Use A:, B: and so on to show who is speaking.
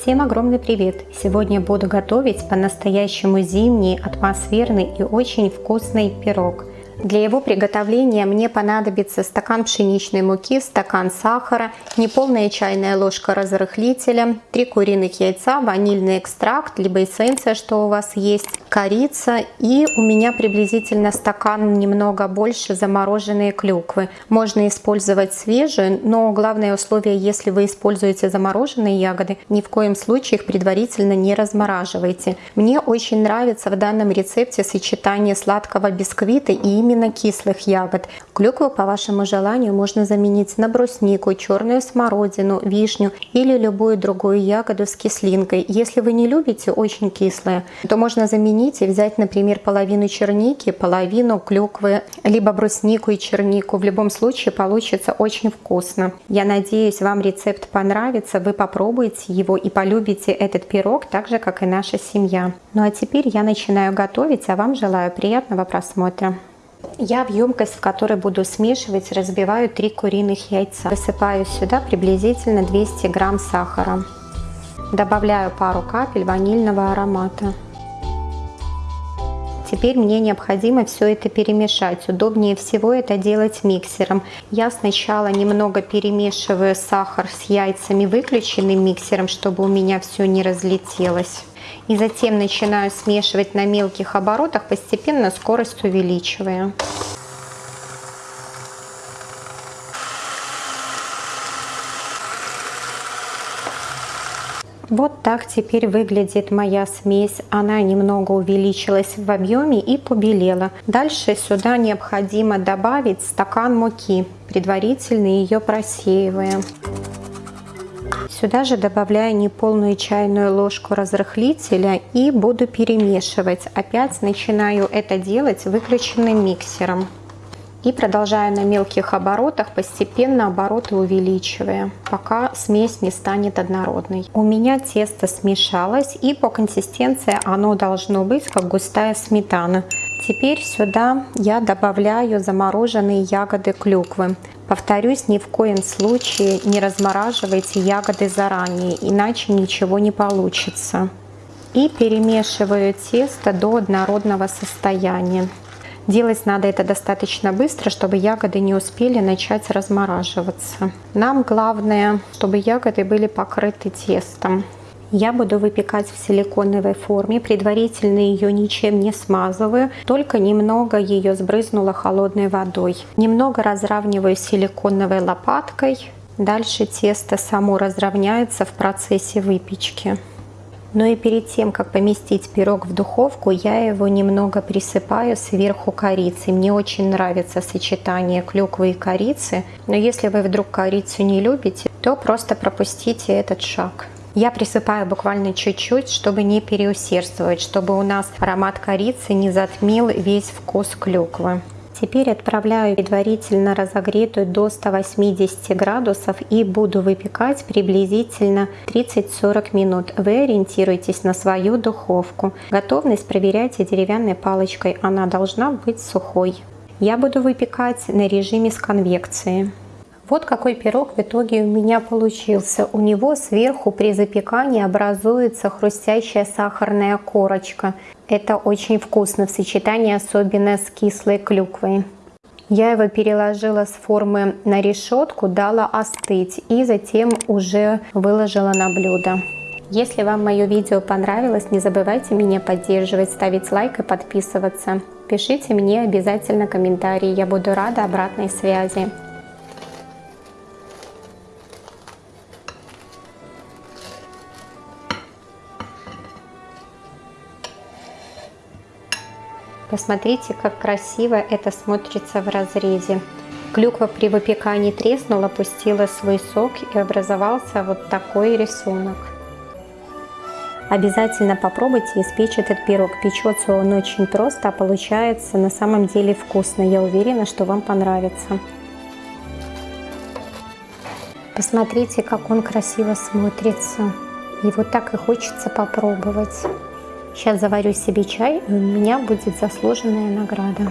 A: Всем огромный привет! Сегодня буду готовить по-настоящему зимний, атмосферный и очень вкусный пирог – для его приготовления мне понадобится стакан пшеничной муки, стакан сахара, неполная чайная ложка разрыхлителя, 3 куриных яйца, ванильный экстракт, либо эссенция, что у вас есть, корица и у меня приблизительно стакан немного больше замороженные клюквы. Можно использовать свежие, но главное условие, если вы используете замороженные ягоды, ни в коем случае их предварительно не размораживайте. Мне очень нравится в данном рецепте сочетание сладкого бисквита и именно кислых ягод. Клюкву по вашему желанию можно заменить на бруснику, черную смородину, вишню или любую другую ягоду с кислинкой. Если вы не любите очень кислое, то можно заменить и взять, например, половину черники, половину клюквы, либо бруснику и чернику. В любом случае получится очень вкусно. Я надеюсь, вам рецепт понравится, вы попробуете его и полюбите этот пирог так же, как и наша семья. Ну а теперь я начинаю готовить, а вам желаю приятного просмотра. Я в емкость, в которой буду смешивать, разбиваю 3 куриных яйца. Высыпаю сюда приблизительно 200 грамм сахара. Добавляю пару капель ванильного аромата. Теперь мне необходимо все это перемешать. Удобнее всего это делать миксером. Я сначала немного перемешиваю сахар с яйцами выключенным миксером, чтобы у меня все не разлетелось. И затем начинаю смешивать на мелких оборотах, постепенно скорость увеличивая. Вот так теперь выглядит моя смесь. Она немного увеличилась в объеме и побелела. Дальше сюда необходимо добавить стакан муки, предварительно ее просеивая. Сюда же добавляю неполную чайную ложку разрыхлителя и буду перемешивать. Опять начинаю это делать выключенным миксером. И продолжаю на мелких оборотах, постепенно обороты увеличивая, пока смесь не станет однородной. У меня тесто смешалось и по консистенции оно должно быть как густая сметана. Теперь сюда я добавляю замороженные ягоды клюквы. Повторюсь, ни в коем случае не размораживайте ягоды заранее, иначе ничего не получится. И перемешиваю тесто до однородного состояния. Делать надо это достаточно быстро, чтобы ягоды не успели начать размораживаться. Нам главное, чтобы ягоды были покрыты тестом. Я буду выпекать в силиконовой форме, предварительно ее ничем не смазываю, только немного ее сбрызнула холодной водой. Немного разравниваю силиконовой лопаткой, дальше тесто само разровняется в процессе выпечки. Но и перед тем, как поместить пирог в духовку, я его немного присыпаю сверху корицей. Мне очень нравится сочетание клюквы и корицы, но если вы вдруг корицу не любите, то просто пропустите этот шаг. Я присыпаю буквально чуть-чуть, чтобы не переусердствовать, чтобы у нас аромат корицы не затмил весь вкус клюквы. Теперь отправляю предварительно разогретую до 180 градусов и буду выпекать приблизительно 30-40 минут. Вы ориентируйтесь на свою духовку. Готовность проверяйте деревянной палочкой, она должна быть сухой. Я буду выпекать на режиме с конвекцией. Вот какой пирог в итоге у меня получился. У него сверху при запекании образуется хрустящая сахарная корочка. Это очень вкусно в сочетании, особенно с кислой клюквой. Я его переложила с формы на решетку, дала остыть и затем уже выложила на блюдо. Если вам мое видео понравилось, не забывайте меня поддерживать, ставить лайк и подписываться. Пишите мне обязательно комментарии, я буду рада обратной связи. Посмотрите, как красиво это смотрится в разрезе. Клюква при выпекании треснула, пустила свой сок и образовался вот такой рисунок. Обязательно попробуйте испечь этот пирог. Печется он очень просто, а получается на самом деле вкусно. Я уверена, что вам понравится. Посмотрите, как он красиво смотрится. И вот так и хочется попробовать. Сейчас заварю себе чай, и у меня будет заслуженная награда.